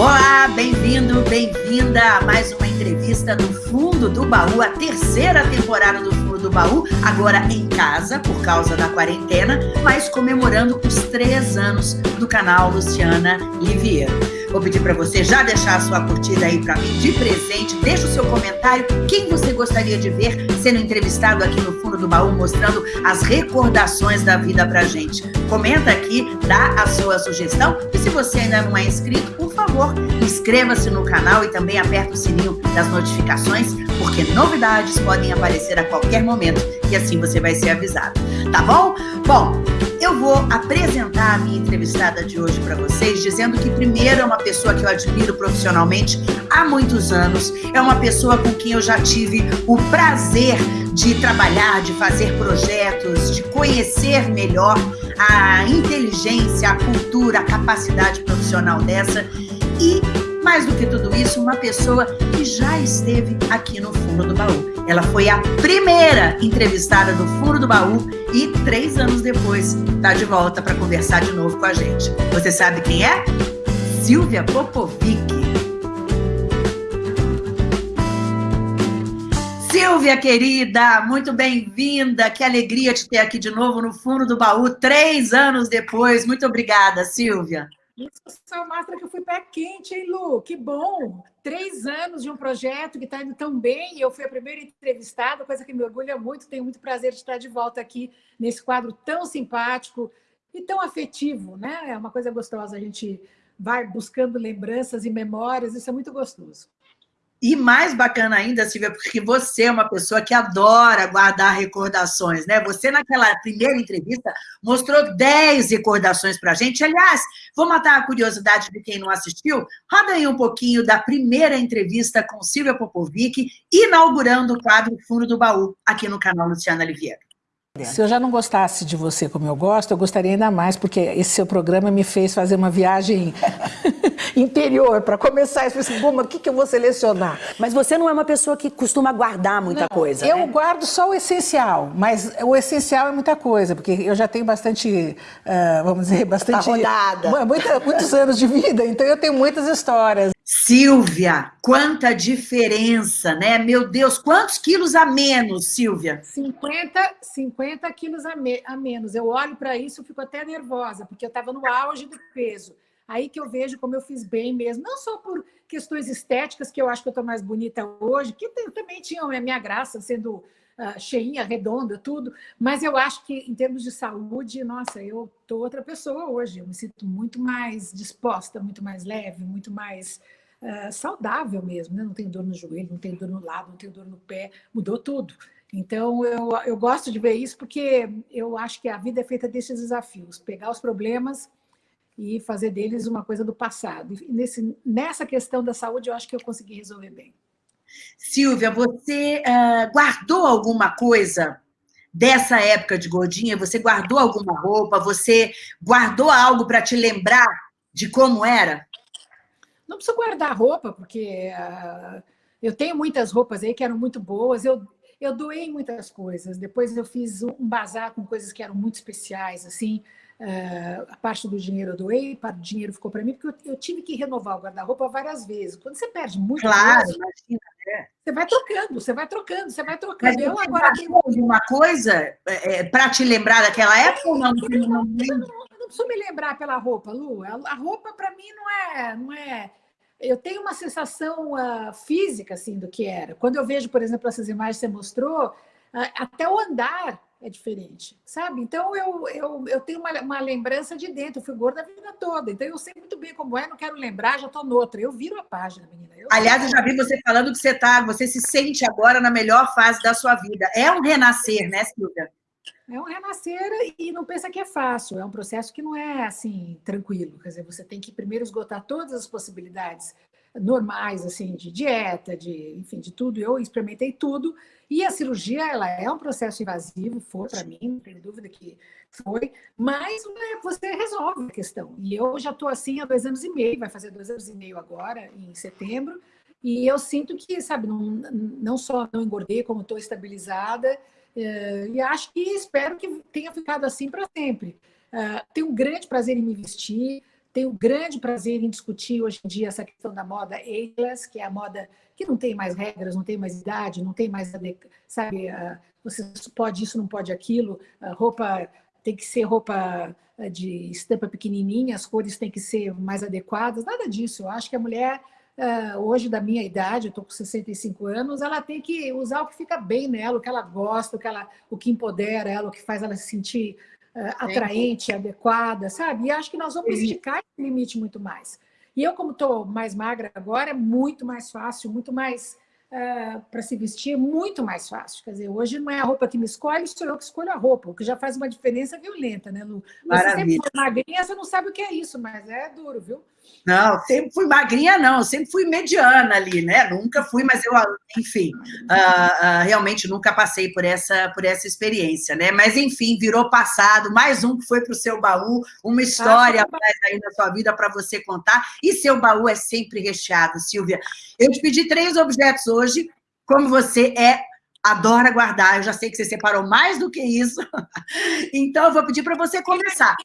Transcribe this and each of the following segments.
Olá, bem-vindo, bem-vinda a mais uma entrevista do Fundo do Baú, a terceira temporada do Fundo do Baú, agora em casa, por causa da quarentena, mas comemorando os três anos do canal Luciana Liviero. Vou pedir para você já deixar a sua curtida aí para mim de presente, deixa o seu comentário, quem você gostaria de ver sendo entrevistado aqui no Fundo do Baú, mostrando as recordações da vida pra gente. Comenta aqui, dá a sua sugestão e se você ainda não é inscrito, por favor, inscreva-se no canal e também aperta o sininho das notificações, porque novidades podem aparecer a qualquer momento e assim você vai ser avisado, tá bom? Bom, eu vou apresentar a minha entrevistada de hoje para vocês, dizendo que primeiro é uma pessoa que eu admiro profissionalmente há muitos anos, é uma pessoa com quem eu já tive o prazer de trabalhar, de fazer projetos, de conhecer melhor a inteligência, a cultura, a capacidade profissional dessa e mais do que tudo isso, uma pessoa que já esteve aqui no Fundo do Baú. Ela foi a primeira entrevistada do Fundo do Baú e três anos depois está de volta para conversar de novo com a gente. Você sabe quem é? Silvia Popovic. Silvia, querida, muito bem-vinda. Que alegria te ter aqui de novo no Fundo do Baú, três anos depois. Muito obrigada, Silvia. Isso só mostra que eu fui pé quente, hein, Lu? Que bom! Três anos de um projeto que está indo tão bem. Eu fui a primeira entrevistada, coisa que me orgulha muito. Tenho muito prazer de estar de volta aqui nesse quadro tão simpático e tão afetivo, né? É uma coisa gostosa. A gente vai buscando lembranças e memórias. Isso é muito gostoso. E mais bacana ainda, Silvia, porque você é uma pessoa que adora guardar recordações, né? Você, naquela primeira entrevista, mostrou 10 recordações para a gente. Aliás, vou matar a curiosidade de quem não assistiu. Roda aí um pouquinho da primeira entrevista com Silvia Popovic, inaugurando o quadro Fundo do Baú, aqui no canal Luciana Oliveira. Se eu já não gostasse de você como eu gosto, eu gostaria ainda mais, porque esse seu programa me fez fazer uma viagem interior para começar. Eu falei assim, o que, que eu vou selecionar? Mas você não é uma pessoa que costuma guardar muita não, coisa, Eu né? guardo só o essencial, mas o essencial é muita coisa, porque eu já tenho bastante, uh, vamos dizer, bastante... A rodada. Muita, muitos anos de vida, então eu tenho muitas histórias. Silvia, quanta diferença, né? Meu Deus, quantos quilos a menos, Silvia? 50, 50 quilos a, me, a menos. Eu olho para isso e fico até nervosa, porque eu estava no auge do peso. Aí que eu vejo como eu fiz bem mesmo, não só por questões estéticas, que eu acho que eu estou mais bonita hoje, que também tinham a minha graça, sendo uh, cheinha, redonda, tudo, mas eu acho que em termos de saúde, nossa, eu estou outra pessoa hoje, eu me sinto muito mais disposta, muito mais leve, muito mais uh, saudável mesmo, né? não tenho dor no joelho, não tenho dor no lado, não tenho dor no pé, mudou tudo. Então, eu, eu gosto de ver isso porque eu acho que a vida é feita desses desafios, pegar os problemas e fazer deles uma coisa do passado. E nesse, nessa questão da saúde, eu acho que eu consegui resolver bem. Silvia, você uh, guardou alguma coisa dessa época de gordinha? Você guardou alguma roupa? Você guardou algo para te lembrar de como era? Não preciso guardar roupa, porque uh, eu tenho muitas roupas aí que eram muito boas. Eu, eu doei muitas coisas. Depois eu fiz um bazar com coisas que eram muito especiais, assim. Uh, a parte do dinheiro eu doei, parte do dinheiro ficou para mim, porque eu, eu, tive que renovar o guarda-roupa várias vezes. Quando você perde muito claro, coisa, imagina, é. você vai trocando, você vai trocando, você vai trocando. Mas eu agora tenho alguma coisa é, é para te lembrar daquela época ou não? Não, não, não, não preciso me lembrar pela roupa, Lu. A, roupa para mim não é, não é eu tenho uma sensação uh, física assim do que era. Quando eu vejo, por exemplo, essas imagens que você mostrou, uh, até o andar é diferente, sabe? Então eu, eu, eu tenho uma, uma lembrança de dentro, eu fui gorda a vida toda, então eu sei muito bem como é, não quero lembrar, já estou noutra. Eu viro a página, menina. Eu Aliás, eu já vi você falando que você tá, você se sente agora na melhor fase da sua vida. É um renascer, né, Silvia? É um renascer e não pensa que é fácil, é um processo que não é assim tranquilo. Quer dizer, você tem que primeiro esgotar todas as possibilidades normais, assim, de dieta, de, enfim, de tudo. Eu experimentei tudo. E a cirurgia, ela é um processo invasivo, foi para mim, não tenho dúvida que foi, mas né, você resolve a questão. E eu já estou assim há dois anos e meio, vai fazer dois anos e meio agora, em setembro, e eu sinto que, sabe, não, não só não engordei, como estou estabilizada, é, e acho que espero que tenha ficado assim para sempre. É, tenho um grande prazer em me vestir, tenho grande prazer em discutir hoje em dia essa questão da moda ageless, que é a moda que não tem mais regras, não tem mais idade, não tem mais, sabe, você pode isso, não pode aquilo, a roupa tem que ser roupa de estampa pequenininha, as cores têm que ser mais adequadas, nada disso. Eu acho que a mulher, hoje da minha idade, eu estou com 65 anos, ela tem que usar o que fica bem nela, o que ela gosta, o que, ela, o que empodera ela, o que faz ela se sentir atraente, adequada, sabe? E acho que nós vamos esticar esse limite muito mais. E eu, como estou mais magra agora, é muito mais fácil, muito mais uh, eh, para se vestir, muito mais fácil. Quer dizer, hoje não é a roupa que me escolhe, sou eu que escolho a roupa, o que já faz uma diferença violenta, né, Lu? Você sempre magrinha, você não sabe o que é isso, mas é duro, viu? Não, sempre fui magrinha, não, sempre fui mediana ali, né? Nunca fui, mas eu, enfim, uh, uh, realmente nunca passei por essa, por essa experiência, né? Mas, enfim, virou passado, mais um que foi para o seu baú, uma história ah, mais aí na sua vida para você contar, e seu baú é sempre recheado, Silvia. Eu te pedi três objetos hoje, como você é adora guardar, eu já sei que você separou mais do que isso, então eu vou pedir para você começar.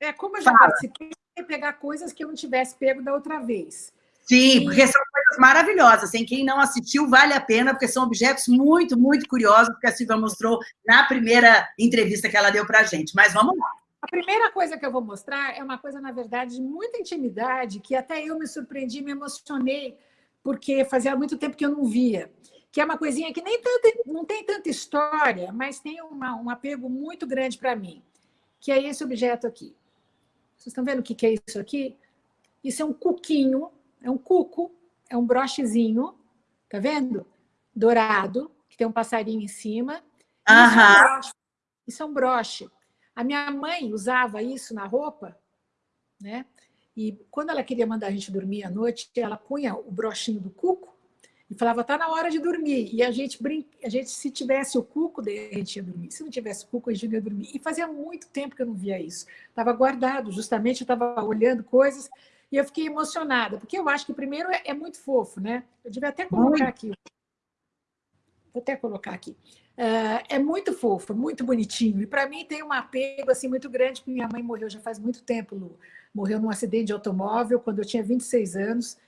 É, como eu já Fala. participei, pegar coisas que eu não tivesse pego da outra vez. Sim, porque são coisas maravilhosas. Em quem não assistiu, vale a pena, porque são objetos muito, muito curiosos, que a Silvia mostrou na primeira entrevista que ela deu para a gente. Mas vamos lá. A primeira coisa que eu vou mostrar é uma coisa, na verdade, de muita intimidade, que até eu me surpreendi, me emocionei, porque fazia muito tempo que eu não via. Que é uma coisinha que nem tanto, não tem tanta história, mas tem uma, um apego muito grande para mim, que é esse objeto aqui. Vocês estão vendo o que é isso aqui? Isso é um cuquinho, é um cuco, é um brochezinho, tá vendo? Dourado, que tem um passarinho em cima. Aham. Isso é um broche. A minha mãe usava isso na roupa, né? E quando ela queria mandar a gente dormir à noite, ela punha o brochinho do cuco e falava, tá na hora de dormir. E a gente, brin... a gente se tivesse o cuco, a gente ia dormir. Se não tivesse o cuco, a gente ia dormir. E fazia muito tempo que eu não via isso. Estava guardado, justamente eu estava olhando coisas e eu fiquei emocionada, porque eu acho que primeiro é, é muito fofo, né? Eu devia até colocar aqui. Vou até colocar aqui. Uh, é muito fofo, muito bonitinho. E para mim tem um apego assim muito grande, porque minha mãe morreu já faz muito tempo, Lu. Morreu num acidente de automóvel quando eu tinha 26 anos.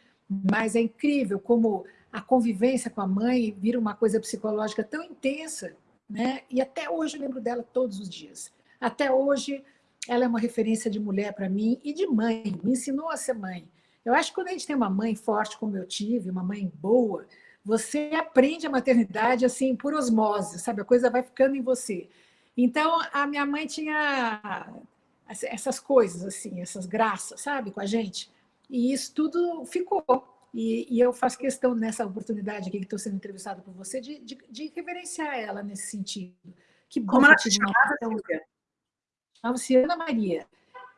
Mas é incrível como a convivência com a mãe vira uma coisa psicológica tão intensa, né? E até hoje eu lembro dela todos os dias. Até hoje ela é uma referência de mulher para mim e de mãe, me ensinou a ser mãe. Eu acho que quando a gente tem uma mãe forte como eu tive, uma mãe boa, você aprende a maternidade assim por osmose, sabe? A coisa vai ficando em você. Então, a minha mãe tinha essas coisas assim, essas graças, sabe, com a gente. E isso tudo ficou. E, e, eu faço questão, nessa oportunidade aqui que estou sendo entrevistada por você, de, de, de, reverenciar ela nesse sentido. Que bom Como ela te chamava, Chamava-se Ana Maria.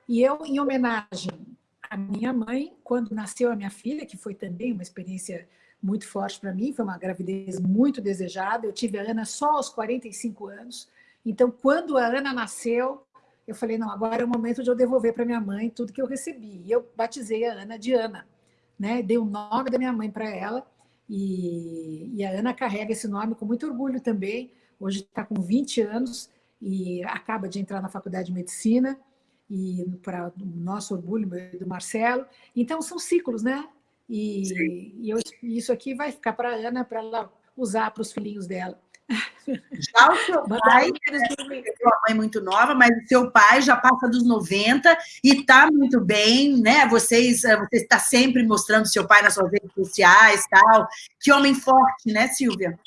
E eu, em homenagem à minha mãe, quando nasceu a minha filha, que foi também uma experiência muito forte para mim, foi uma gravidez muito desejada. Eu tive a Ana só aos 45 anos. Então, quando a Ana nasceu, eu falei, não, agora é o momento de eu devolver para minha mãe tudo que eu recebi. E eu batizei a Ana de Ana né? Dei o nome da minha mãe para ela e, e, a Ana carrega esse nome com muito orgulho também. Hoje está com 20 anos e acaba de entrar na faculdade de medicina e para o nosso orgulho do Marcelo. Então são ciclos, né? E, e eu, isso aqui vai ficar para a Ana para ela usar para os filhinhos dela. Já o seu pai, uma mãe muito nova, mas o seu pai já passa dos 90 e está muito bem, né? Vocês, eh, você está sempre mostrando seu pai nas suas redes sociais, tal. Que homem forte, né, Silvia?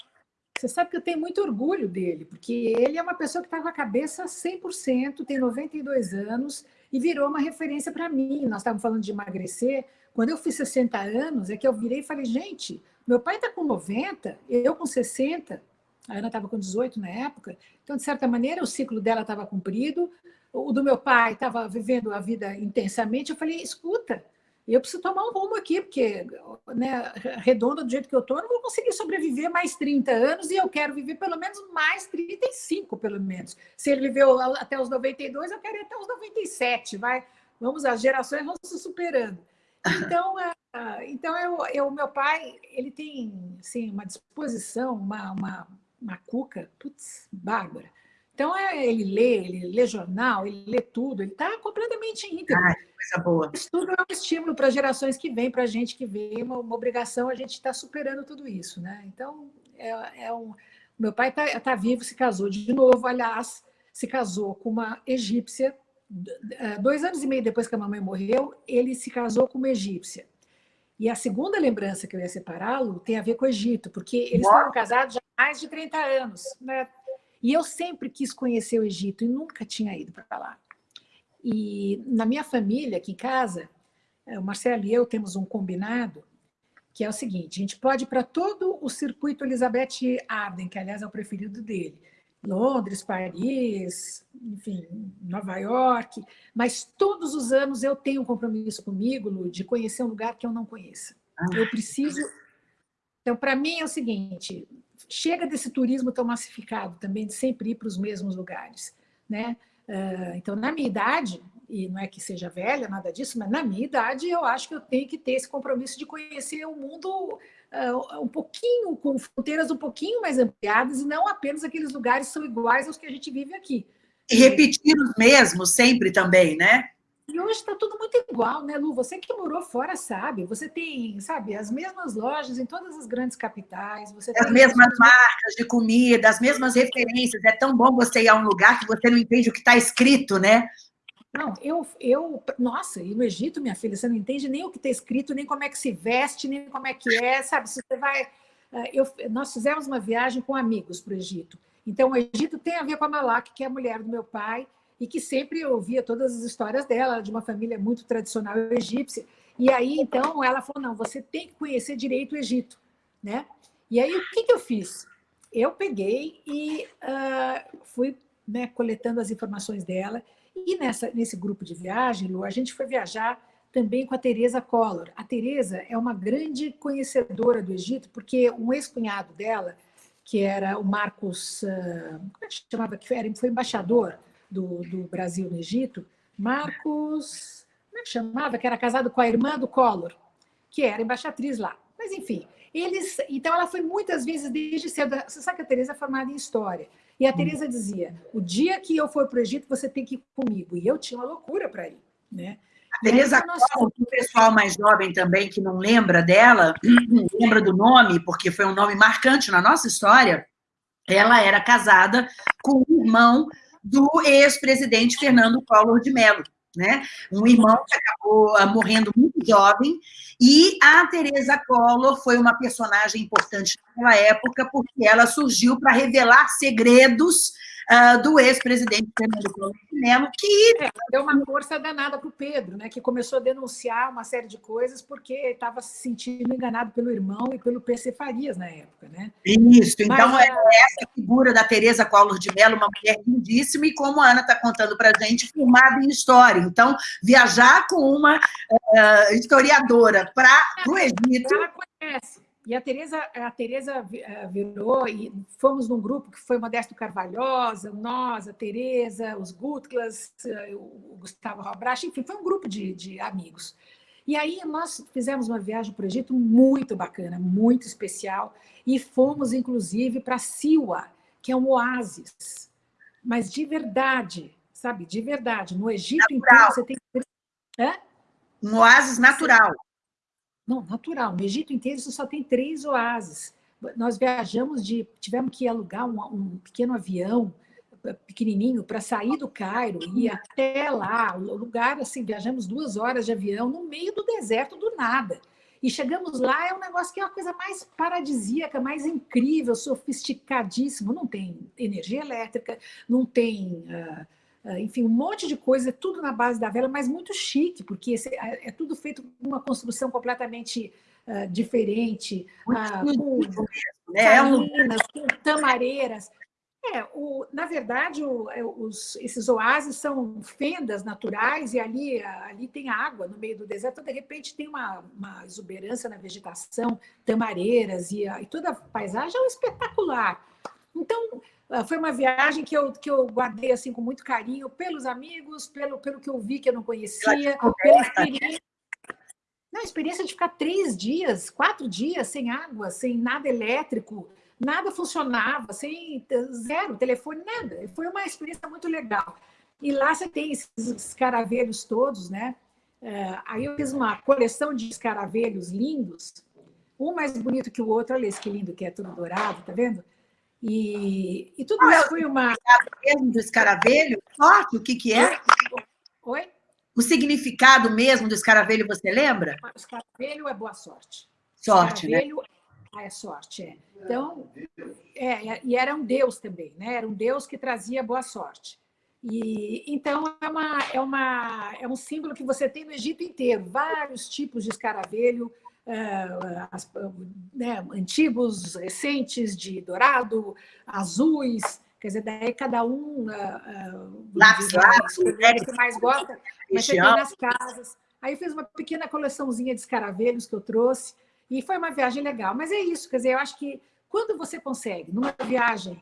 Você sabe que eu tenho muito orgulho dele, porque ele é uma pessoa que está com a cabeça 100%, tem 92 anos e virou uma referência para mim. Nós estávamos falando de emagrecer. Quando eu fiz 60 anos, é que eu virei e falei, gente, meu pai está com 90, eu com 60, a Ana estava com 18 na época, então, de certa maneira, o ciclo dela estava cumprido, o do meu pai estava vivendo a vida intensamente. Eu falei: escuta, eu preciso tomar um rumo aqui, porque né, redonda do jeito que eu estou, não vou conseguir sobreviver mais 30 anos e eu quero viver pelo menos mais 35, pelo menos. Se ele viveu até os 92, eu quero ir até os 97, vai. Vamos, as gerações vão se superando. Então, então eu, eu, meu pai, ele tem assim, uma disposição, uma, uma uma cuca, putz, bárbara. Então, é, ele lê, ele lê jornal, ele lê tudo, ele está completamente íntegro. Coisa boa. Isso tudo é um estímulo para gerações que vêm, para a gente que vem, uma, uma obrigação, a gente está superando tudo isso, né? Então, é, é um... Meu pai está tá vivo, se casou de novo, aliás, se casou com uma egípcia. É, dois anos e meio depois que a mamãe morreu, ele se casou com uma egípcia. E a segunda lembrança que eu ia separá-lo tem a ver com o Egito, porque eles foram casados já mais de 30 anos. Né? E eu sempre quis conhecer o Egito e nunca tinha ido para lá. E na minha família, aqui em casa, é, o Marcelo e eu temos um combinado, que é o seguinte, a gente pode ir para todo o circuito Elizabeth Arden, que aliás é o preferido dele, Londres, Paris, enfim, Nova York, mas todos os anos eu tenho um compromisso comigo, Lu, de conhecer um lugar que eu não conheça. Eu ah. preciso... Então, para mim é o seguinte, chega desse turismo tão massificado também, de sempre ir para os mesmos lugares. Né? Ah, então, na minha idade, e não é que seja velha, nada disso, mas na minha idade eu acho que eu tenho que ter esse compromisso de conhecer o mundo uh, um pouquinho, com fronteiras um pouquinho mais ampliadas, e não apenas aqueles lugares que são iguais aos que a gente vive aqui. E repetir os mesmos sempre também, né? E hoje está tudo muito igual, né, Lu? Você que morou fora sabe. Você tem, sabe, as mesmas lojas em todas as grandes capitais. Você as mesmas marcas de comida, as mesmas referências. É tão bom você ir a um lugar que você não entende o que está escrito, né? Não, eu, eu, nossa, e no Egito, minha filha, você não entende nem o que está escrito, nem como é que se veste, nem como é que é, sabe? Se você vai... Eh, eu, nós fizemos uma viagem com amigos para o Egito. Então, o Egito tem a ver com a Malak, que é a mulher do meu pai, e que sempre ouvia todas as histórias dela, de uma família muito tradicional egípcia. E aí, então, ela falou, não, você tem que conhecer direito o Egito. Né? E aí, o que, que eu fiz? Eu peguei e uh, fui né, coletando as informações dela, e nessa, nesse grupo de viagem, Lu, a gente foi viajar também com a Teresa Collor. A Teresa é uma grande conhecedora do Egito, porque um ex-cunhado dela, que era o Marcos, uh, como é que chamava? Que era, foi embaixador do, do Brasil no Egito, Marcos, como é que chamava? Que era casado com a irmã do Collor, que era embaixatriz lá. Mas, enfim, eles... Então, ela foi muitas vezes desde cedo... Você sabe que a Teresa é formada em História. E a hum. Teresa dizia, o dia que eu for para o Egito, você tem que ir comigo. E eu tinha uma loucura para ir. Né? A Teresa nós... o pessoal mais jovem também, que não lembra dela, lembra do nome, porque foi um nome marcante na nossa história, ela era casada com o irmão do ex-presidente Fernando Collor de Mello, né? Um irmão que acabou uh, morrendo muito jovem, e a Teresa Collor foi uma personagem importante naquela época, porque ela surgiu para revelar segredos uh, do ex-presidente Fernando Collor de Mello, que... É, deu uma força danada para o Pedro, né, que começou a denunciar uma série de coisas porque estava se sentindo enganado pelo irmão e pelo PC Farias na época. Né? Isso, então Mas, é essa figura da Teresa Collor de Mello, uma mulher lindíssima, e como a Ana está contando para a gente, formada em História. Então, viajar com uma uh, historiadora para o Egito... Ela conhece. E a Tereza, a Tereza eh, virou, e fomos num grupo que foi Modesto Carvalhosa, nós, a Tereza, os Gutglas, eh, o Gustavo Robrach, enfim, foi um grupo de, de amigos. E aí nós fizemos uma viagem para o Egito muito bacana, muito especial, e fomos, inclusive, para Siwa, que é um oásis, mas de verdade, sabe, de verdade. No Egito natural. inteiro você tem... Hã? Um oásis natural. Não, natural. No Egito inteiro você só tem três oásis. Nós viajamos de... Tivemos que alugar um, um pequeno avião eh, pequenininho para sair do Cairo e até lá, o lugar assim, viajamos duas horas de avião no meio do deserto do nada. E chegamos lá, é um negócio que é a coisa mais paradisíaca, mais incrível, sofisticadíssimo. Não tem energia elétrica, não tem uh, enfim, um monte de coisa, tudo na base da vela, mas muito chique, porque esse, é, é tudo feito com uma construção completamente uh, diferente, uh, com né? salinas, com tamareiras. É, o, na verdade, o, é, os, esses oásis são fendas naturais e ali, ali tem água no meio do deserto, então, de repente tem uma, uma exuberância na vegetação, tamareiras e, e toda a paisagem é espetacular. Então, ah, foi uma viagem que eu, que eu guardei assim, com muito carinho, pelos amigos, pelo, pelo que eu vi que eu não conhecia, pela experiência. Não, a experiência de ficar três dias, quatro dias sem água, sem nada elétrico, nada funcionava, sem zero, telefone, nada. Foi uma experiência muito legal. E lá você tem esses caravelhos todos, né? É, aí eu fiz uma coleção de escaravelhos lindos, um mais bonito que o outro. Olha esse que lindo que é, tudo dourado, tá vendo? E, e tudo isso foi uma... mesmo do escaravelho? Sorte, o que que é? Oi? O significado mesmo do escaravelho, você lembra? O escaravelho é boa sorte. Sorte, né? é sorte, é. Então, é, é, e era um deus também, né? Era um deus que trazia boa sorte. E, então, é, uma, é, uma, é um símbolo que você tem no Egito inteiro, vários tipos de escaravelho, as, né, antigos, recentes, de dourado, azuis, quer dizer, daí cada um... Uh, uh, lápis, lápis, o que mais gosta, mas tem nas casas. Aí fiz uma pequena coleçãozinha de escaravelhos que eu trouxe, e foi uma viagem legal. Mas é isso, quer dizer, eu acho que quando você consegue, numa viagem,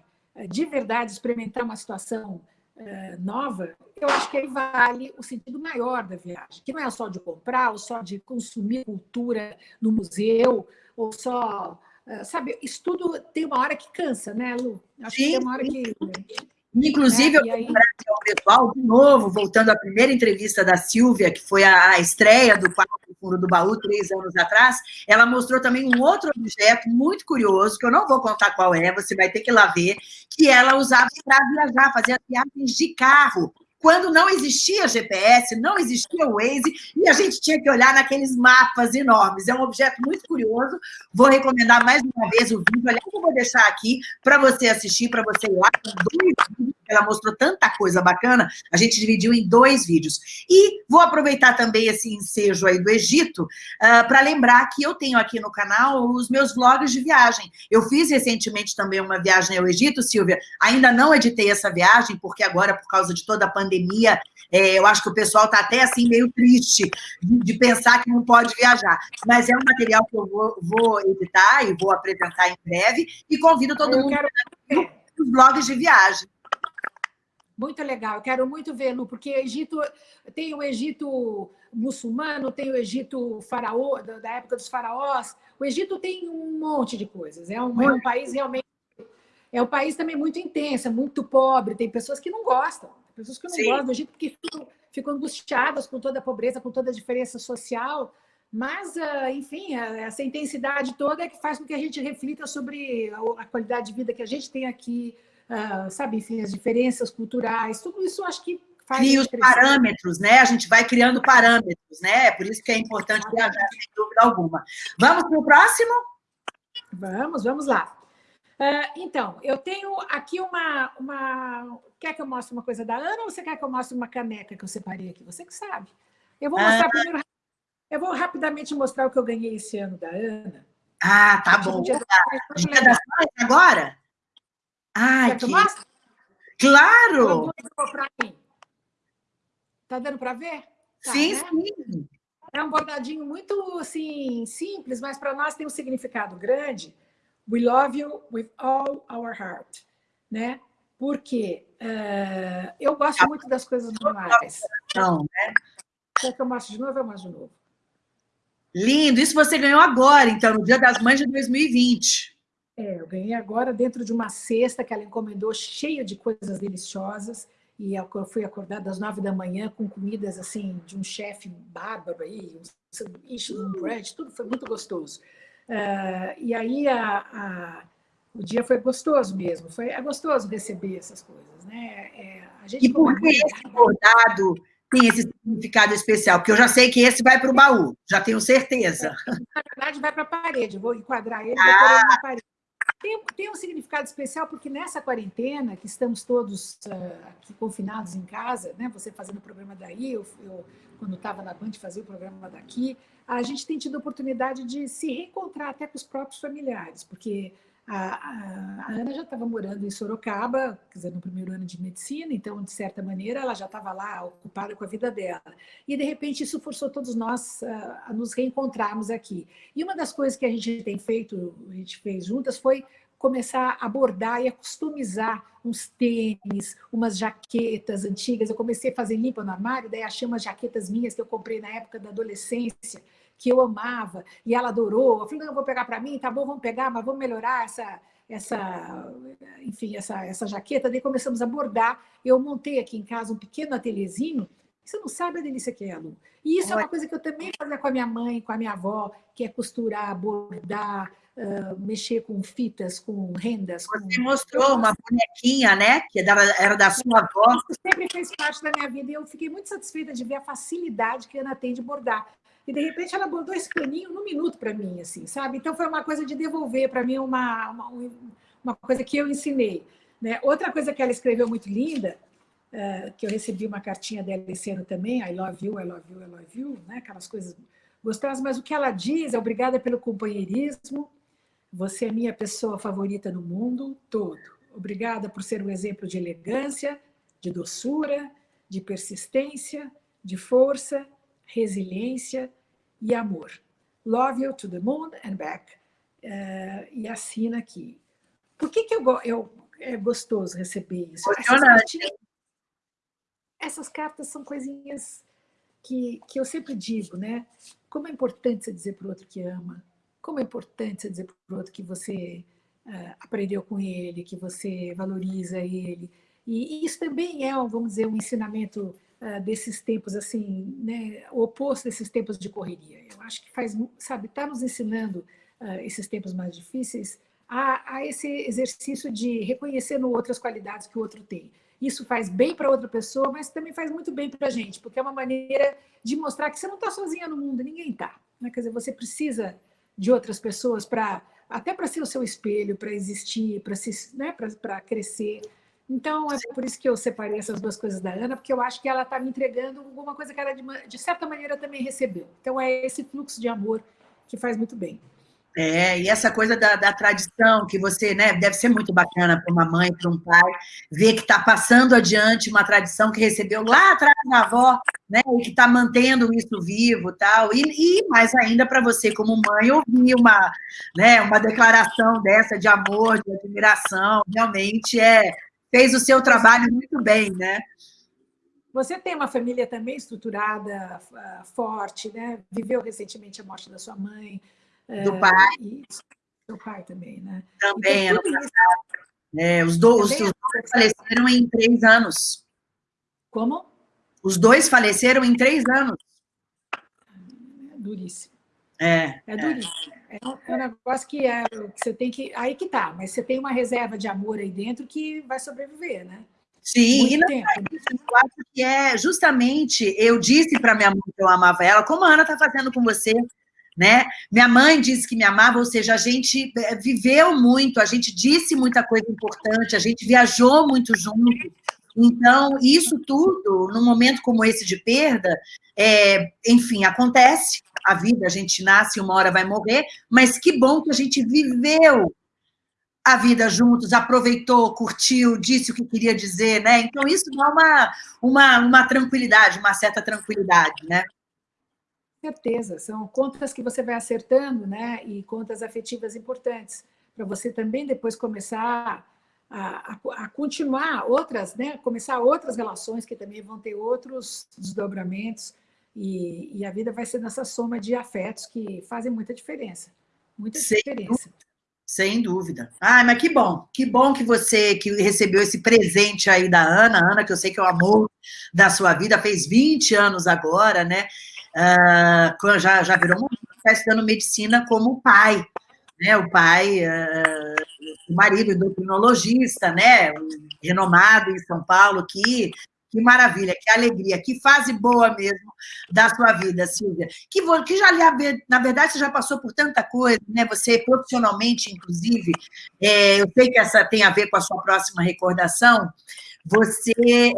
de verdade, experimentar uma situação é, nova, eu acho que aí vale o sentido maior da viagem, que não é só de comprar, ou só de consumir cultura no museu, ou só... É, sabe, isso tudo tem uma hora que cansa, né, Lu? Acho sim, que tem uma hora que... Inclusive, é, eu aí... ao pessoal, de novo, voltando à primeira entrevista da Silvia, que foi a, a estreia do Quarto Fundo do Baú, três anos atrás, ela mostrou também um outro objeto muito curioso, que eu não vou contar qual é, você vai ter que ir lá ver, que ela usava para viajar, fazia viagens de carro quando não existia GPS, não existia Waze, e a gente tinha que olhar naqueles mapas enormes. É um objeto muito curioso. Vou recomendar mais uma vez o vídeo. Aliás, eu vou deixar aqui para você assistir, para você ir lá. Dois ela mostrou tanta coisa bacana, a gente dividiu em dois vídeos. E vou aproveitar também esse ensejo aí do Egito uh, para lembrar que eu tenho aqui no canal os meus vlogs de viagem. Eu fiz recentemente também uma viagem ao Egito, Silvia. Ainda não editei essa viagem, porque agora, por causa de toda a pandemia, pandemia, é, eu acho que o pessoal está até assim meio triste de, de, pensar que não pode viajar. Mas é um material que eu vou, vou editar e vou apresentar em breve e convido todo eu mundo quero... os blogs de viagem. Muito legal, eu quero muito vê-lo, porque Egito tem o Egito muçulmano, tem o Egito faraó, da época dos faraós. O Egito tem um monte de coisas. É um, é um país realmente. É um país também muito intenso, é muito pobre, tem pessoas que não gostam. Pessoas que não Sim. gostam do Egito porque ficam, ficam angustiadas com toda a pobreza, com toda a diferença social. Mas, ah, enfim, essa intensidade toda é que faz com que a gente reflita sobre a qualidade de vida que a gente tem aqui, ah, sabe, enfim, as diferenças culturais, tudo isso acho que faz... E os parâmetros, né? A gente vai criando parâmetros, né? Por isso que é importante viajar, sem dúvida alguma. Vamos para o próximo? Vamos, vamos lá. Uh, então, eu tenho aqui uma, uma... Quer que eu mostre uma coisa da Ana ou você quer que eu mostre uma caneca que eu separei aqui? Você que sabe. Eu vou mostrar ah. primeiro... Eu vou rapidamente mostrar o que eu ganhei esse ano da Ana. Ah, tá bom. Dia, dia das mães agora? Ai, Quer que... Claro! Tá dando para ver? Tá, sim, né? sim. É um bordadinho muito assim, simples, mas para nós tem um significado grande We love you with all our heart, né? Porque uh, eu gosto muito das coisas manuais. Não, né? Quer que eu mostre de novo? Eu mostro de novo. Lindo! Isso você ganhou agora, então, no Dia das Mães de 2020. É, eu ganhei agora dentro de uma cesta que ela encomendou, cheia de coisas deliciosas, e eu fui acordada às nove da manhã com comidas, assim, de um chefe bárbaro aí, um sanduíche, um bread, tudo foi muito gostoso. Uh, e aí a, a, o dia foi gostoso mesmo, foi, é gostoso receber essas coisas. Né? É, a gente e por que esse bordado tem esse significado especial? Porque eu já sei que esse vai para o baú, já tenho certeza. Na verdade, vai para a parede, eu vou enquadrar ele, ah. na parede. Tem, tem, um significado especial porque nessa quarentena, que estamos todos uh, aqui confinados em casa, né? você fazendo o programa daí, eu, eu quando estava na Band fazia o programa daqui, a gente tem tido a oportunidade de se reencontrar até com os próprios familiares, porque a, a, Ana já estava morando em Sorocaba, quer dizer, no primeiro ano de medicina, então, de certa maneira, ela já estava lá ocupada com a vida dela. E, de repente, isso forçou todos nós a, a nos reencontrarmos aqui. E uma das coisas que a gente tem feito, a gente fez juntas, foi começar a bordar e a customizar uns tênis, umas jaquetas antigas. Eu comecei a fazer limpa no armário, daí achei umas jaquetas minhas que eu comprei na época da adolescência, que eu amava, e ela adorou. Eu falei, não, eu vou pegar para mim, tá bom, vamos pegar, mas vamos melhorar essa, essa, enfim, essa, essa jaqueta. Daí começamos a bordar. Eu montei aqui em casa um pequeno ateliêzinho Você não sabe a delícia que é, Lu. E isso é uma coisa que eu também fazia com a minha mãe, com a minha avó, que é costurar, bordar, uh, mexer com fitas, com rendas. Você com... mostrou uma bonequinha, né? Que era da sua avó. Isso sempre fez parte da minha vida e eu fiquei muito satisfeita de ver a facilidade que a Ana tem de bordar. E, de repente, ela bordou esse paninho no minuto para mim, assim, sabe? Então, foi uma coisa de devolver para mim uma, uma, uma, coisa que eu ensinei. Né? Outra coisa que ela escreveu muito linda, uh, que eu recebi uma cartinha dela esse ano também, I love you, I love you, I love you, né? aquelas coisas gostosas, mas o que ela diz é obrigada pelo companheirismo, você é minha pessoa favorita no mundo todo. Obrigada por ser um exemplo de elegância, de doçura, de persistência, de força, resiliência e amor. Love you to the moon and back. Uh, e assina aqui. Por que, que eu, eu, é gostoso receber isso? Essas, cartinhas, essas cartas são coisinhas que, que eu sempre digo, né? Como é importante você dizer para o outro que ama, como é importante você dizer para o outro que você uh, aprendeu com ele, que você valoriza ele. E, e isso também é, vamos dizer, um ensinamento desses tempos, assim, né, o oposto desses tempos de correria. Eu acho que faz, sabe, está nos ensinando uh, esses tempos mais difíceis a, a, esse exercício de reconhecer no outro as qualidades que o outro tem. Isso faz bem para outra pessoa, mas também faz muito bem para a gente, porque é uma maneira de mostrar que você não está sozinha no mundo, ninguém está. Né? Quer dizer, você precisa de outras pessoas para até para ser o seu espelho, para existir, para né, crescer. Então, é por isso que eu separei essas duas coisas da Ana, porque eu acho que ela está me entregando alguma coisa que ela, de, de certa maneira, também recebeu. Então, é esse fluxo de amor que faz muito bem. É, e essa coisa da, da, tradição, que você, né, deve ser muito bacana para uma mãe, para um pai, ver que está passando adiante uma tradição que recebeu lá atrás da avó, né, e que está mantendo isso vivo tal, e, e mais ainda para você, como mãe, ouvir uma, né, uma declaração dessa de amor, de admiração, realmente é, fez o seu trabalho muito bem, né? Você tem uma família também estruturada, forte, né? Viveu recentemente a morte da sua mãe, do é, pai. Isso, do pai também, né? Também, então, ano passado. É, os, dois, os dois faleceram em três anos. Como? Os dois faleceram em três anos. É duríssimo. É. É duríssimo. É. é um negócio que, é, que você tem que. Aí que tá, mas você tem uma reserva de amor aí dentro que vai sobreviver, né? Sim, Muito e não, tempo. eu acho que é justamente, eu disse para minha mãe que eu amava ela, como a Ana está fazendo com você, né? Minha mãe disse que me amava, ou seja, a gente eh, viveu muito, a gente disse muita coisa importante, a gente viajou muito junto. Então, isso tudo, num momento como esse de perda, é, enfim, acontece, a vida, a gente nasce, uma hora vai morrer, mas que bom que a gente viveu a vida juntos, aproveitou, curtiu, disse o que queria dizer, né? Então, isso dá uma, uma, uma tranquilidade, uma certa tranquilidade, né? certeza, são contas que você vai acertando, né? E contas afetivas importantes, para você também depois começar a, a, a, continuar outras, né? Começar outras relações que também vão ter outros desdobramentos, e, e a vida vai ser nessa soma de afetos que fazem muita diferença. Muita Sem diferença. Dúvida. Sem dúvida. Ah, mas que bom, que bom que você que recebeu esse presente aí da Ana, Ana, que eu sei que é o amor da sua vida, fez 20 anos agora, né? uh, já, já virou uma está estudando medicina como pai, né? O pai, uh, o marido endocrinologista, né? Renomado em São Paulo, que que maravilha, que alegria, que fase boa mesmo da sua vida, Silvia. Que, que já, na verdade, você já passou por tanta coisa, né? Você profissionalmente, inclusive, é, eu sei que essa tem a ver com a sua próxima recordação. Você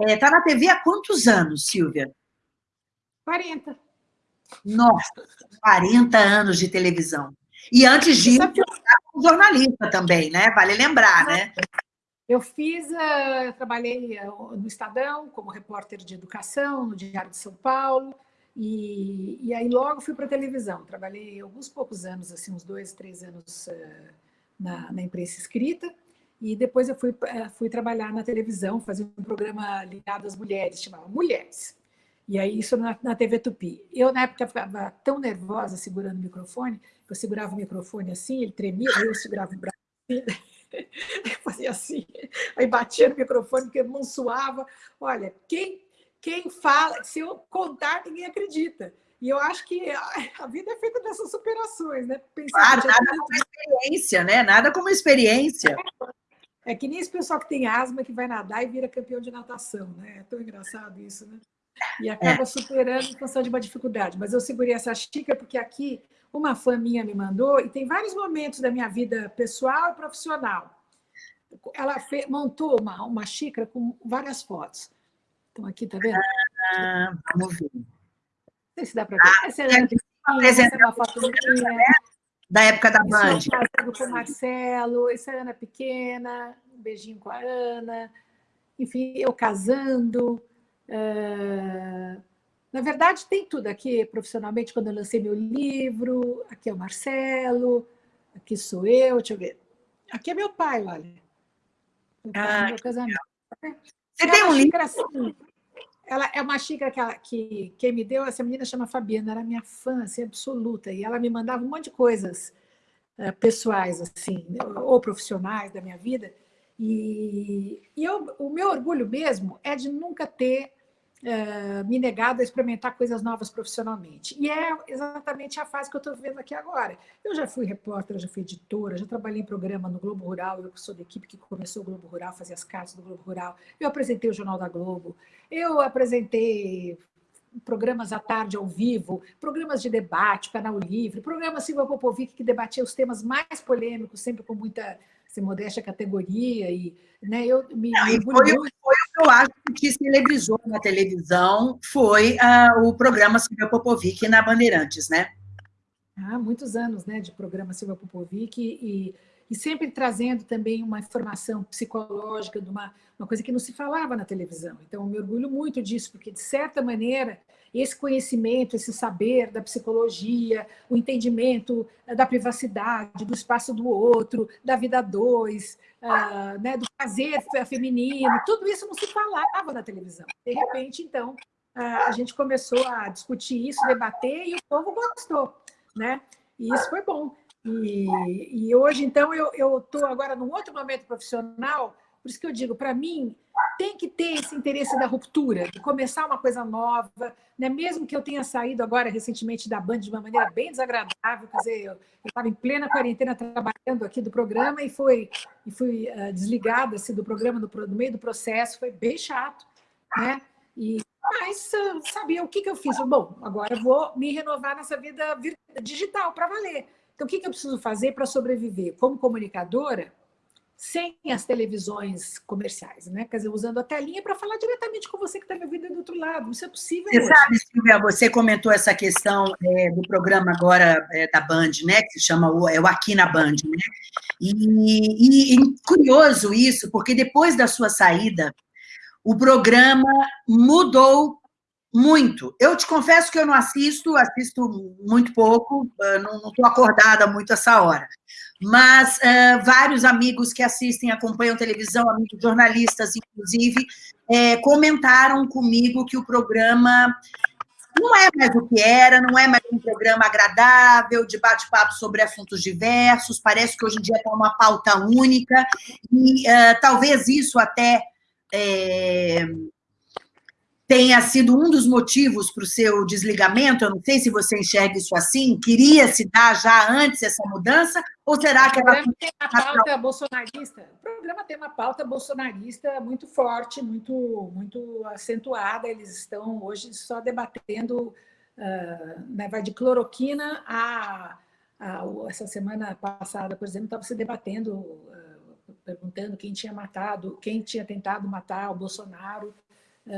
está é, na TV há quantos anos, Silvia? 40. Nossa, 40 anos de televisão. E antes disso, eu jornalista também, né? Vale lembrar, né? Eu fiz, uh, trabalhei uh, no Estadão como repórter de educação, no Diário de São Paulo, e, e aí logo fui para a televisão. Trabalhei alguns poucos anos, assim, uns dois, três anos uh, na, na, imprensa escrita, e depois eu fui, fui trabalhar na televisão, fazer um programa ligado às mulheres, chamava Mulheres. E aí, isso na, na TV Tupi. Eu, na época, ficava tão nervosa segurando o microfone, que eu segurava o microfone assim, ele tremia, eu segurava o braço assim, eu fazia assim, aí batia no microfone, porque a mão suava. Olha, quem, quem fala, se eu contar, ninguém acredita. E eu acho que a vida é feita dessas superações, né? Pensar claro, nada como experiência, né? Nada como experiência. É, é que nem esse pessoal que tem asma que vai nadar e vira campeão de natação, né? É tão engraçado isso, né? E acaba é. superando em função de uma dificuldade. Mas eu segurei essa xícara porque aqui uma fã minha me mandou e tem vários momentos da minha vida pessoal e profissional. Ela fez, montou uma, uma xícara com várias fotos. Então, aqui, tá vendo? Ah, vamos ver. Não sei se dá para ver. Ah, essa é, Ana essa é uma foto minha. Da época da Band. com o Marcelo, essa é a Ana pequena, um beijinho com a Ana. Enfim, eu casando. Uh, na verdade, tem tudo aqui profissionalmente, quando eu lancei meu livro, aqui é o Marcelo, aqui sou eu, deixa eu ver. Aqui é meu pai, olha. Meu, pai, ah, meu casamento. Você tem um livro? Assim, ela é uma xícara que, ela, que quem me deu, essa menina chama Fabiana, era minha fã assim, absoluta, e ela me mandava um monte de coisas uh, pessoais, assim, ou profissionais da minha vida. E, e eu, o meu orgulho mesmo é de nunca ter uh, me negado a experimentar coisas novas profissionalmente. E é exatamente a fase que eu estou vivendo aqui agora. Eu já fui repórter, já fui editora, já trabalhei em programa no Globo Rural, eu sou da equipe que começou o Globo Rural, fazia as cartas do Globo Rural, eu apresentei o Jornal da Globo, eu apresentei programas à tarde ao vivo, programas de debate, canal livre, programa Silva Popovic que debatia os temas mais polêmicos, sempre com muita sem modéstia categoria e né, eu me, Não, me foi, foi, eu acho que te celebrizou na televisão foi uh, o programa Silvia Popovic na Bandeirantes, né? Há muitos anos, né, de programa Silvia Popovic e, e sempre trazendo também uma informação psicológica de uma, uma coisa que não se falava na televisão. Então, eu me orgulho muito disso, porque, de certa maneira, esse conhecimento, esse saber da psicologia, o entendimento eh, da privacidade, do espaço do outro, da vida dois, uh, né, do prazer feminino, tudo isso não se falava na televisão. De repente, então, uh, a gente começou a discutir isso, debater, e o povo gostou. Né? E isso foi bom. E, e hoje, então, eu estou agora num outro momento profissional, por isso que eu digo, para mim, tem que ter esse interesse da ruptura, de começar uma coisa nova, né? mesmo que eu tenha saído agora recentemente da Band de uma maneira bem desagradável, quer dizer, eu estava em plena quarentena trabalhando aqui do programa e, foi, e fui uh, desligada assim, do programa no, no, meio do processo, foi bem chato, né? E, mas, uh, sabia o que, que eu fiz? Bom, agora eu vou me renovar nessa vida digital para valer. Então, o que, eu preciso fazer para sobreviver? Como comunicadora, sem as televisões comerciais, né? Quer dizer, usando a telinha para falar diretamente com você que está me ouvindo do outro lado. Isso é possível. Você hoje. sabe, Silvia, você comentou essa questão é, do programa agora é, da Band, né? Que se chama o, é o Aqui na Band, né? E, e, e curioso isso, porque depois da sua saída, o programa mudou muito. Eu te confesso que eu não assisto, assisto muito pouco, ah, não estou acordada muito essa hora. Mas uh, vários amigos que assistem, acompanham televisão, amigos jornalistas, inclusive, é, comentaram comigo que o programa não é mais o que era, não é mais um programa agradável, de bate-papo sobre assuntos diversos, parece que hoje em dia está uma pauta única, e uh, talvez isso até é, tenha sido um dos motivos para o seu desligamento? Eu não sei se você enxerga isso assim. Queria se dar já antes essa mudança? Ou será que ela. Tem uma pauta bolsonarista. O programa tem uma pauta bolsonarista muito forte, muito, muito acentuada. Eles estão hoje só debatendo. Uh, né, vai de cloroquina a, a, Essa semana passada, por exemplo, estava se debatendo, uh, perguntando quem tinha matado, quem tinha tentado matar o Bolsonaro.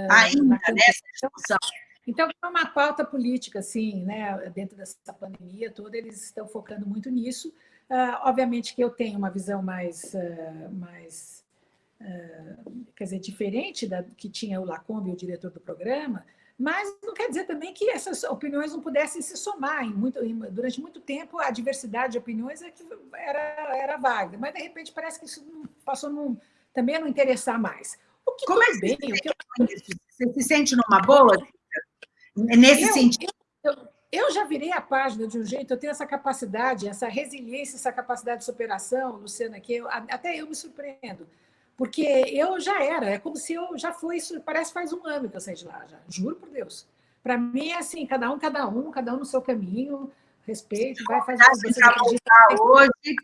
Ah, ainda nessa discussão. Então, é uma pauta política, assim, né? dentro dessa pandemia toda, eles estão focando muito nisso. Uh, obviamente que eu tenho uma visão mais, uh, mais uh, quer dizer, diferente da que tinha o Lacombe, o diretor do programa, mas não quer dizer também que essas opiniões não pudessem se somar. Em muito, em, durante muito tempo, a diversidade de opiniões é era, era válida, mas, de repente, parece que isso passou num, também a não interessar mais. Como é que bem, você, você se sente numa boa? Nesse eu, sentido? Eu, eu, já virei a página de um jeito, eu tenho essa capacidade, essa resiliência, essa capacidade de superação, Luciana, que eu, até eu me surpreendo. Porque eu já era, é como se eu já foi, isso parece faz um ano que eu saí de lá, já, juro por Deus. Para mim é assim, cada um, cada um, cada um no seu caminho, respeito, vai fazer o que você acredita. Hoje.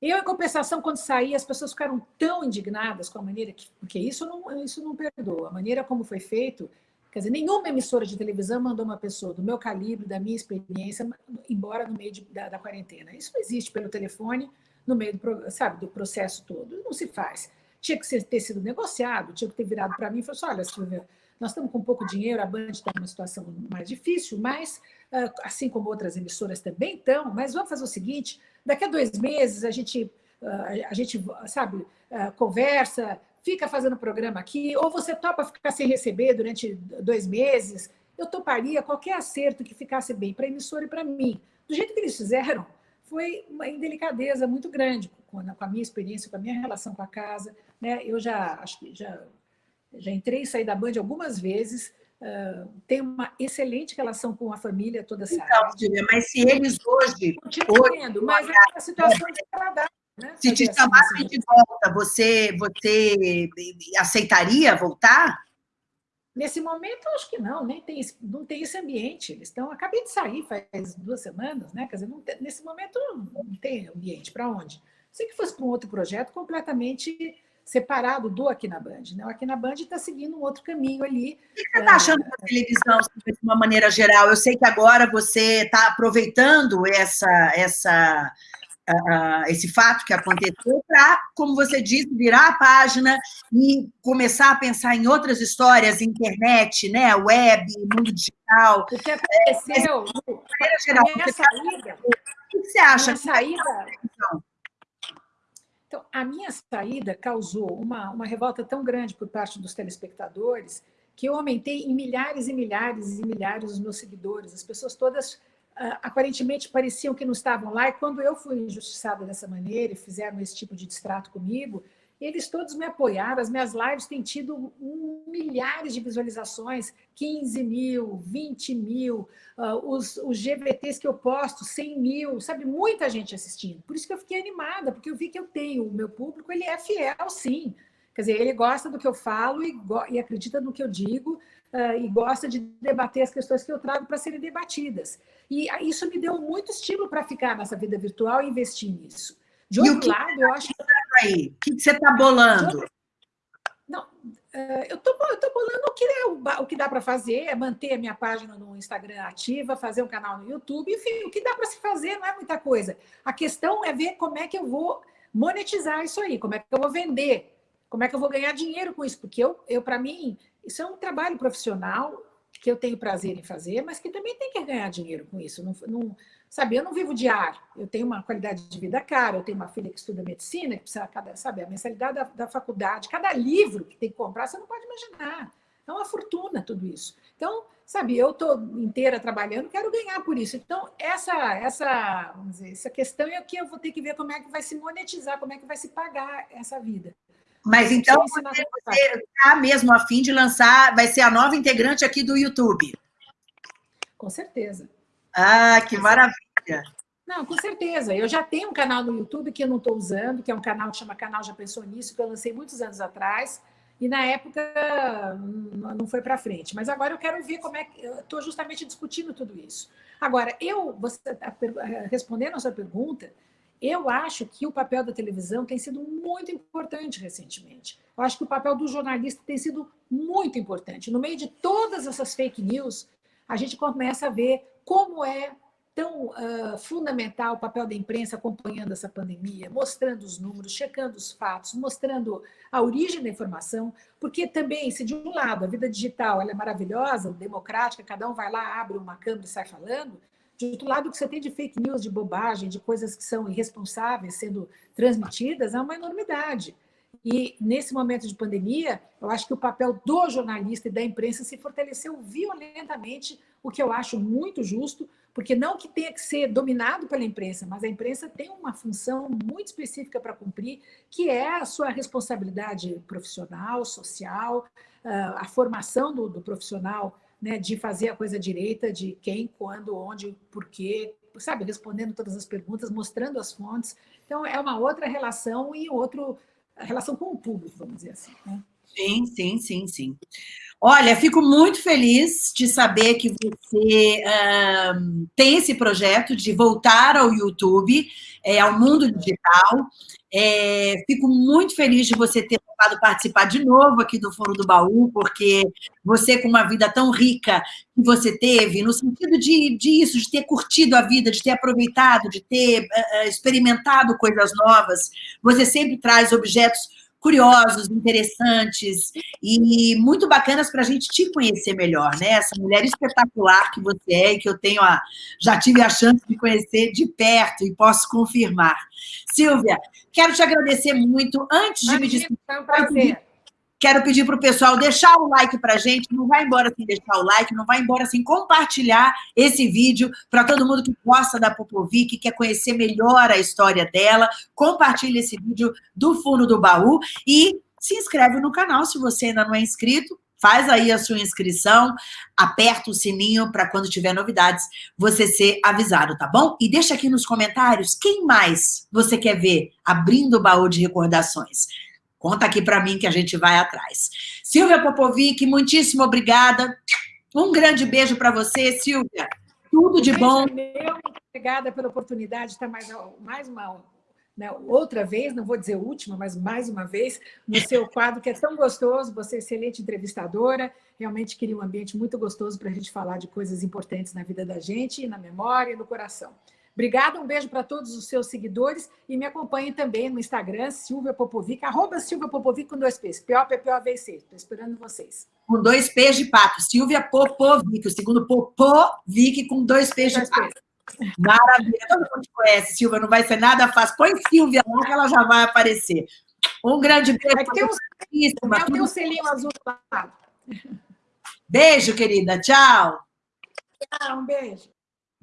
Eu, em compensação, quando saí, as pessoas ficaram tão indignadas com a maneira que... Porque isso não, isso não perdoa. A maneira como foi feito... Quer dizer, nenhuma emissora de televisão mandou uma pessoa do meu calibre, da minha experiência, embora no meio de, da, da quarentena. Isso existe pelo telefone, no meio do, sabe, do processo todo. Não se faz. Tinha que ter sido negociado, tinha que ter virado para mim e falado assim, olha, Silvia, nós estamos com pouco dinheiro, a Band está numa situação mais difícil, mas, ah, assim como outras emissoras também estão, mas vamos fazer o seguinte, daqui a dois meses a gente, ah, a gente sabe, ah, conversa, fica fazendo programa aqui, ou você topa ficar sem receber durante dois meses, eu toparia qualquer acerto que ficasse bem para a emissora e para mim. Do jeito que eles fizeram, foi uma indelicadeza muito grande com a minha experiência, com a minha relação com a casa. Né? Eu já, acho que já, já entrei e saí da Band algumas vezes, uh, tenho uma excelente relação com a família toda essa Então, mas se eles hoje... Continuo tendo, mas é uma situação desagradável. Né? Se te chamassem de volta, você, você aceitaria voltar? Nesse momento, acho que não, nem tem, não tem esse ambiente. Eles estão. Acabei de sair faz duas semanas, né? Quer dizer, tem, nesse momento não tem ambiente. Para onde? Se que fosse para um outro projeto completamente separado do Aqui na Band. Né? O Aqui na Band está seguindo um outro caminho ali. O que você está achando da televisão, de uma maneira geral? Eu sei que agora você está aproveitando essa, essa uh, esse fato que aconteceu para, como você disse, virar a página e começar a pensar em outras histórias, internet, né, web, mundo digital. O que aconteceu? É, geral, a minha saída, o que você acha? A saída, então, a minha saída causou uma, uma revolta tão grande por parte dos telespectadores que eu aumentei em milhares e milhares e milhares os meus seguidores. As pessoas todas uh, aparentemente pareciam que não estavam lá, e quando eu fui injustiçada dessa maneira e fizeram esse tipo de distrato comigo, eles todos me apoiaram, as minhas lives têm tido milhares de visualizações, 15 mil, 20 mil, uh, os, os GVTs que eu posto, 100 mil, sabe, muita gente assistindo. Por isso que eu fiquei animada, porque eu vi que eu tenho, o meu público, ele é fiel, sim. Quer dizer, ele gosta do que eu falo e, e acredita no que eu digo, uh, e gosta de debater as questões que eu trago para serem debatidas. E isso me deu muito estímulo para ficar nessa vida virtual e investir nisso. De outro que lado, eu acho que... Aí? O que você está bolando? Não, eh, eu estou bolando o que, é, o que dá para fazer, é manter a minha página no Instagram ativa, fazer um canal no YouTube, enfim, o que dá para se fazer não é muita coisa. A questão é ver como é que eu vou monetizar isso aí, como é que eu vou vender, como é que eu vou ganhar dinheiro com isso, porque eu, eu para mim, isso é um trabalho profissional que eu tenho prazer em fazer, mas que também tem que ganhar dinheiro com isso. Não, não, sabe, eu não vivo de ar, eu tenho uma qualidade de vida cara, eu tenho uma filha que estuda medicina, que precisa, sabe, a mensalidade da, da faculdade, cada livro que tem que comprar, você não pode imaginar. É uma fortuna tudo isso. Então, sabe, eu estou inteira trabalhando, quero ganhar por isso. Então, essa, essa, dizer, essa questão é que eu vou ter que ver como é que vai se monetizar, como é que vai se pagar essa vida. Mas então você está mesmo a fim de lançar, vai ser a nova integrante aqui do YouTube. Com certeza. Ah, que maravilha. Não, com certeza. Eu já tenho um canal no YouTube que eu não estou usando, que é um canal que chama Canal Já Pensou Nisso, que eu lancei muitos anos atrás, e na época não foi para frente. Mas agora eu quero ver como é que... Estou justamente discutindo tudo isso. Agora, eu, você, tá respondendo a sua pergunta, eu acho que o papel da televisão tem sido muito importante recentemente. Eu acho que o papel do jornalista tem sido muito importante. No meio de todas essas fake news, a gente começa a ver como é tão uh, fundamental o papel da imprensa acompanhando essa pandemia, mostrando os números, checando os fatos, mostrando a origem da informação, porque também, se de um lado a vida digital é maravilhosa, democrática, cada um vai lá, abre uma câmera e sai falando, de outro lado, o que você tem de fake news, de bobagem, de coisas que são irresponsáveis sendo transmitidas, é uma enormidade. E, nesse momento de pandemia, eu acho que o papel do jornalista e da imprensa se fortaleceu violentamente, o que eu acho muito justo, porque não que tenha que ser dominado pela imprensa, mas a imprensa tem uma função muito específica para cumprir, que é a sua responsabilidade profissional, social, ah, a formação do, do profissional né, de fazer a coisa direita, de quem, quando, onde, por quê, sabe, respondendo todas as perguntas, mostrando as fontes. Então, é uma outra relação e outro, a relação com o público, vamos dizer assim. Né? Sim, sim, sim, sim. Olha, fico muito feliz de saber que você um, tem esse projeto de voltar ao YouTube, é, ao mundo digital. É, fico muito feliz de você ter topado participar de novo aqui do Foro do Baú, porque você, com uma vida tão rica que você teve, no sentido de, de isso, de ter curtido a vida, de ter aproveitado, de ter uh, experimentado coisas novas, você sempre traz objetos curiosos, interessantes e muito bacanas para a gente te conhecer melhor, né? Essa mulher espetacular que você é e que eu tenho a, já tive a chance de conhecer de perto e posso confirmar. Silvia, quero te agradecer muito. Antes de me despedir, é um prazer. Quero pedir para o pessoal deixar o like para a gente, não vai embora sem deixar o like, não vai embora sem compartilhar esse vídeo para todo mundo que gosta da Popovic, quer conhecer melhor a história dela, compartilhe esse vídeo do fundo do baú e se inscreve no canal se você ainda não é inscrito, faz aí a sua inscrição, aperta o sininho para quando tiver novidades você ser avisado, tá bom? E deixa aqui nos comentários quem mais você quer ver abrindo o baú de recordações. Conta aqui para mim que a gente vai atrás. Silvia Popovic, muitíssimo obrigada. Um grande beijo para você, Silvia. Tudo de bom. Meu, obrigada pela oportunidade de estar mais, mais uma né, outra vez, não vou dizer última, mas mais uma vez, no seu quadro, que é tão gostoso, você é excelente entrevistadora, realmente queria um ambiente muito gostoso para a gente falar de coisas importantes na vida da gente, na memória e no coração. Obrigada, um beijo para todos os seus seguidores e me acompanhem também no Instagram, Silvia Popovic, arroba Silvia Popovic com dois P's, P-O-P-P-O-V-C. Estou esperando vocês. Com dois P's de pato, Silvia Popovic, o segundo Popovic com dois P's de pato. Maravilha, todo mundo conhece, Silvia, não vai ser nada fácil. Põe Silvia lá que ela já vai aparecer. Um grande beijo. Vai ter um, tem um selinho azul do lado. Beijo, querida. Tchau. Tchau, um beijo.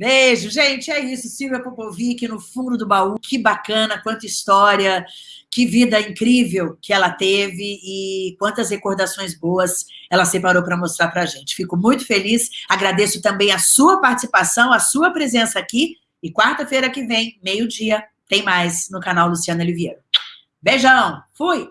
Beijo, gente, é isso. Silvia Popovic no fundo do baú. Que bacana, quanta história, que vida incrível que ela teve e quantas recordações boas ela separou para mostrar para a gente. Fico muito feliz, agradeço também a sua participação, a sua presença aqui. E quarta-feira que vem, meio-dia, tem mais no canal Luciana Oliveira. Beijão, fui!